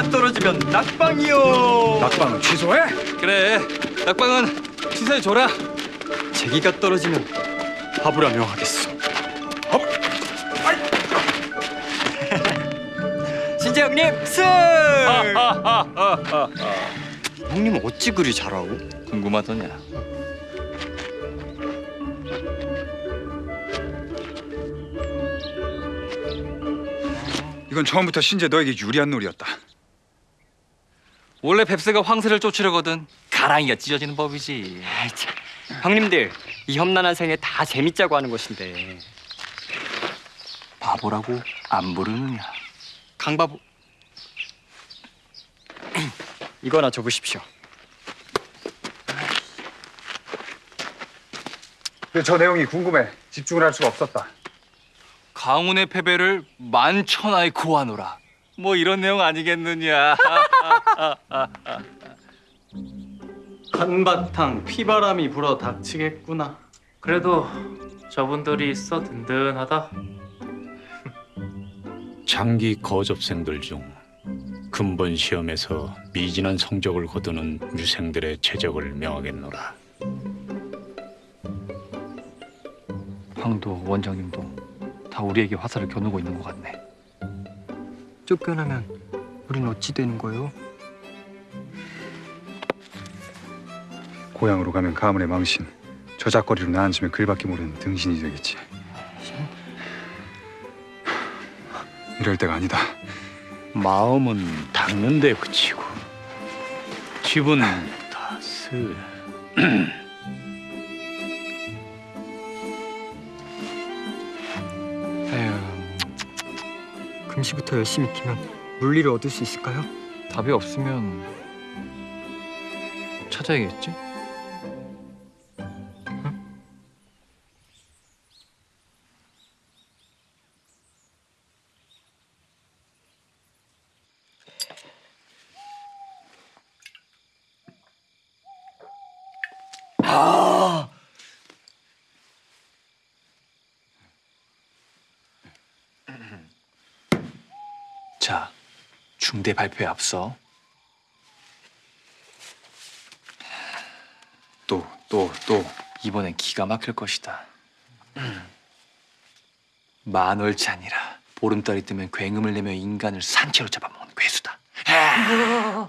제기가 떨어지면 낙방이요. 낙방은 취소해. 그래 낙방은 취소해줘라 제기가 떨어지면 화부라 명하겠소. 신재 형님 승! 형님 어찌 그리 잘하고? 궁금하더냐 이건 처음부터 신재 너에게 유리한 놀이였다. 원래 뱁새가 황새를 쫓으려거든 가랑이가 찢어지는 법이지 아이 참. 형님들 이 험난한 생에 다 재밌자고 하는 것인데 바보라고 안 부르느냐 강바보 이거나 줘보십시오. 근데 저 내용이 궁금해. 집중을 할 수가 없었다. 강운의 패배를 만천하에 고하노라 뭐 이런 내용 아니겠느냐 한바탕 피바람이 불어 닥치겠구나. 그래도 저분들이 있어 든든하다. 장기 거접생들 중 근본 시험에서 미진한 성적을 거두는 유생들의 최적을 명하겠노라. 황도 원장님도 다 우리에게 화살을 겨누고 있는 것 같네 쫓겨나면 우린 어찌 되는 거예요? 고향으로 가면 가문의 망신, 저작거리로 나앉으면 글밖에 모르는 등신이 되겠지. 이럴 때가 아니다. 마음은 닦는데 그치고 집은 다스. 금시부터 열심히 익히면 물리를 얻을 수 있을까요? 답이 없으면 찾아야겠지 자 중대 발표에 앞서 또, 또, 또. 이번엔 기가 막힐 것이다. 만월치 아니라 보름달이 뜨면 굉음을 내며 인간을 산채로 잡아먹는 괴수다.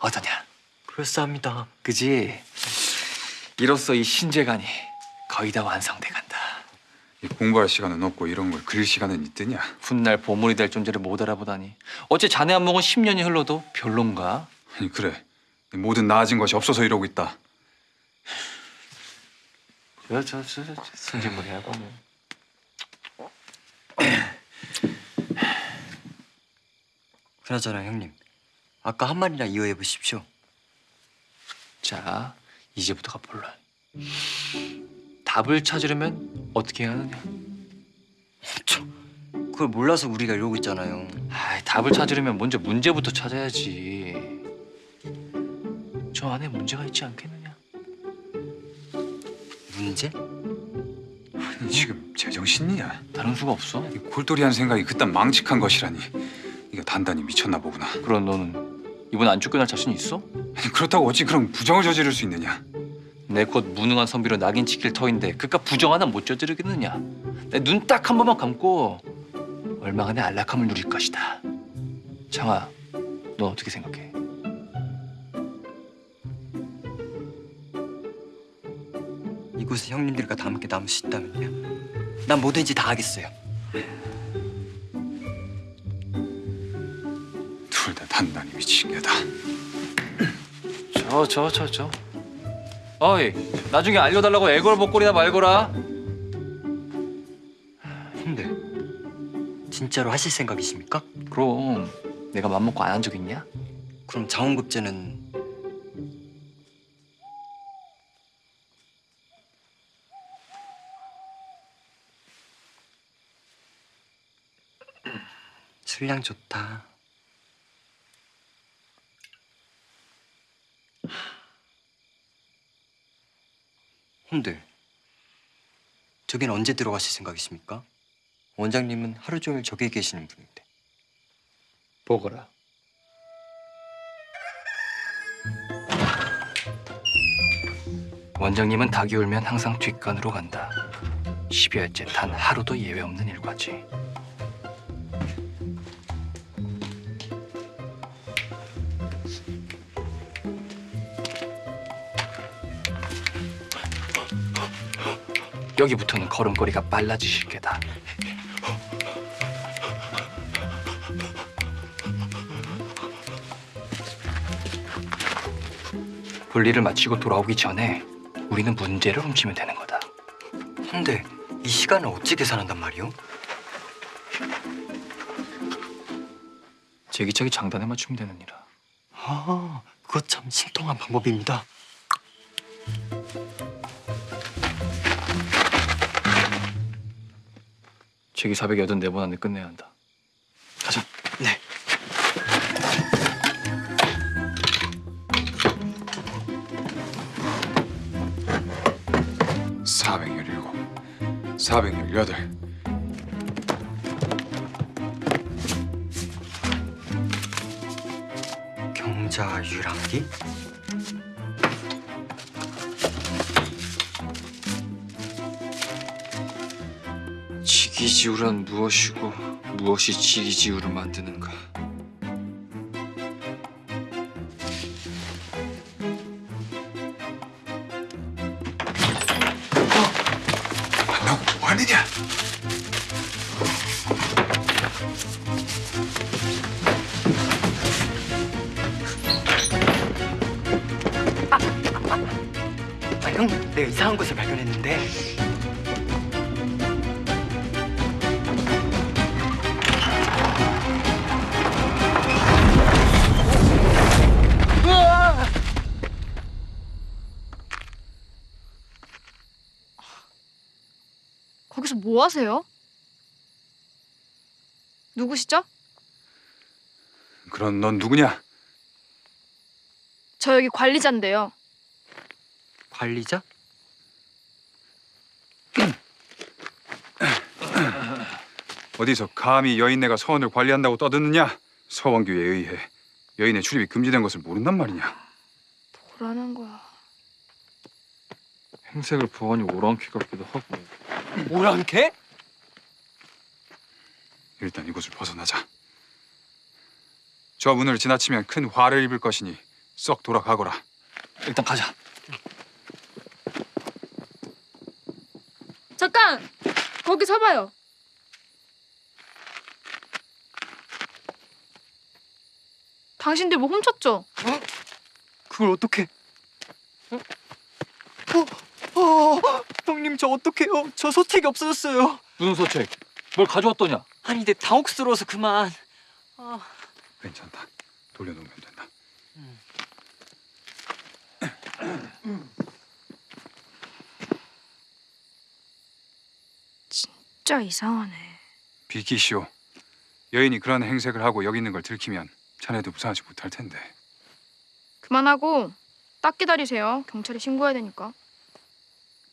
어떠냐? 그럴싸합니다. 그지? 이로써 이 신재간이 거의 다 완성돼 간다. 이 공부할 시간은 없고 이런 걸 그릴 시간은 있더냐? 훗날 보물이 될 존재를 못 알아보다니. 어째 자네 안목은 10년이 흘러도 별론가? 아니 그래. 모든 나아진 것이 없어서 이러고 있다. 저저저 승진물 해야 보면. 그나저나 형님, 아까 한 말이나 이어해 보십시오. 자 이제부터가 본론. 답을 찾으려면 어떻게 해야 하느냐? 그걸 몰라서 우리가 이러고 있잖아요. 아, 답을 찾으려면 먼저 문제부터 찾아야지. 저 안에 문제가 있지 않겠느냐? 문제? 아니, 지금 제정신이냐? 다른 수가 없어. 이 골똘히한 생각이 그딴 망측한 것이라니. 이거 단단히 미쳤나 보구나. 그럼 너는 이번 안 쫓겨날 자신 있어? 아니, 그렇다고 어찌 그런 부정을 저지를 수 있느냐? 내곧 무능한 선비로 낙인 찍힐 터인데 그깟 부정 하나 못 저지르겠느냐? 내 눈 딱 한 번만 감고 얼마간의 안락함을 누릴 것이다. 장아, 넌 어떻게 생각해? 이곳에 형님들과 다 함께 남을 수 있다면요. 난 뭐든지 다 하겠어요. 둘 다 단단히 미친 게다. 저, 저, 저, 저. 어이, 나중에 알려달라고 애걸 복걸이나 말거라. 형들, 진짜로 하실 생각이십니까? 그럼 내가 맘먹고 안 한 적 있냐? 그럼 자원급제는 술량 좋다. 형들, 저긴 언제 들어가실 생각이십니까? 원장님은 하루 종일 저기에 계시는 분인데. 보거라. 원장님은 닭이 울면 항상 뒷간으로 간다. 12월째 단 하루도 예외 없는 일과지. 여기부터는 걸음걸이가 빨라지실 게다. 볼일을 마치고 돌아오기 전에 우리는 문제를 훔치면 되는 거다. 근데 이 시간을 어찌 계산한단 말이오? 제기차기 장단에 맞추면 되는 일이라. 아, 그거 참 신통한 방법입니다. 제기 484번 안에 끝내야 한다. 가자. 네. 사백열일곱, 사백열여덟. 경자 유랑기? 지기지우란 무엇이고 무엇이 지기지우를 만드는가? 너 뭐하느냐? 아, 형, 내가 이상한 것을 발견했는데. 뭐 하세요? 누구시죠? 그럼 넌 누구냐? 저 여기 관리자인데요. 관리자? 어디서 감히 여인네가 서원을 관리한다고 떠드느냐? 서원규에 의해 여인의 출입이 금지된 것을 모른단 말이냐? 뭐라는 거야? 행색을 보아니 오랑캐 같기도 하고. 오랑캐? 일단 이곳을 벗어나자. 저 문을 지나치면 큰 화를 입을 것이니 썩 돌아가거라. 일단 가자. 잠깐! 거기 서봐요. 당신들 뭐 훔쳤죠? 그걸 어떻게? 어, 어, 형님 저 어떡해요? 저 소책이 없어졌어요. 무슨 소책? 뭘 가져왔더냐? 아니 내 당혹스러워서 그만. 아, 괜찮다. 돌려놓으면 된다. 진짜 이상하네. 비키시오. 여인이 그런 행색을 하고 여기 있는 걸 들키면 자네도 무사하지 못할 텐데. 그만하고 딱 기다리세요. 경찰에 신고해야 되니까.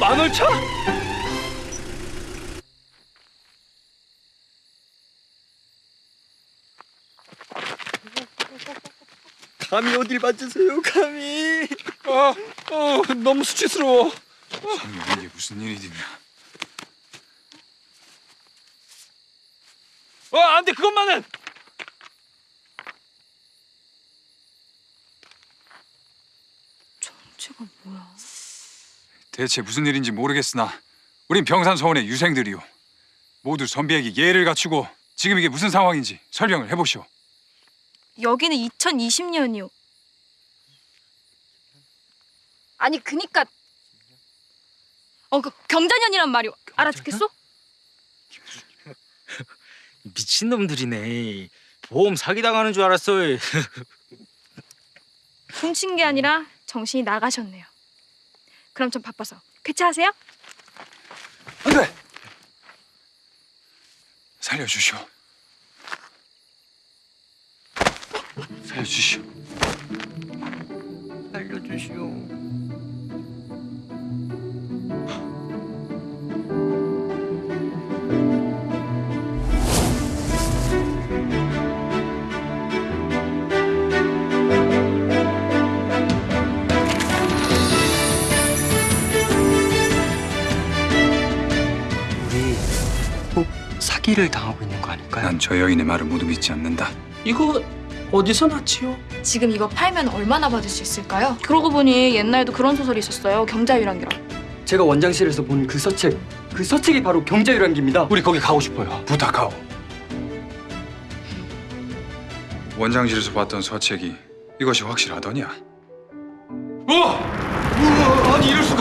만월차? 감히 어딜 만지세요, 감히. 어, 어, 너무 수치스러워. 성령 이게 무슨 일이냐? 어, 안 돼, 그것만은! 정체가 뭐야? 대체 무슨 일인지 모르겠으나 우린 병산서원의 유생들이오. 모두 선비에게 예를 갖추고 지금 이게 무슨 상황인지 설명을 해보시오. 여기는 2020년이요. 아니 그니까 어, 그 경자년이란 말이오. 알아듣겠어? 미친놈들이네. 보험 사기당하는 줄 알았어요. 훔친 게 아니라 정신이 나가셨네요. 그럼 좀 바빠서 쾌차하세요. 안돼. 살려주시오. 살려주시오. 살려주시오. 사기를 당하고 있는 거 아닐까요? 난 저 여인의 말을 모두 믿지 않는다. 이거 어디서 났지요? 지금 이거 팔면 얼마나 받을 수 있을까요? 그러고 보니 옛날에도 그런 소설이 있었어요. 경자유랑기랑. 제가 원장실에서 본 그 서책, 그 서책이 바로 경자유랑기입니다. 우리 거기 가고 싶어요. 부탁하오. 원장실에서 봤던 서책이 이것이 확실하더냐? 우와! 우와! 아니 이럴 수가!